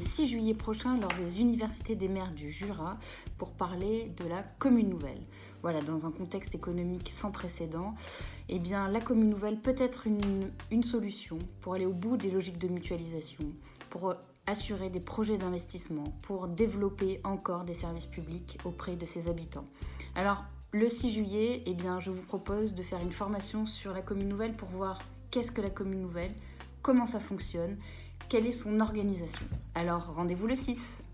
6 juillet prochain lors des universités des maires du Jura pour parler de la commune nouvelle. Voilà, dans un contexte économique sans précédent, eh bien, la commune nouvelle peut être une, une solution pour aller au bout des logiques de mutualisation, pour assurer des projets d'investissement, pour développer encore des services publics auprès de ses habitants. Alors, le 6 juillet, eh bien, je vous propose de faire une formation sur la commune nouvelle pour voir qu'est-ce que la commune nouvelle, comment ça fonctionne, quelle est son organisation. Alors rendez-vous le 6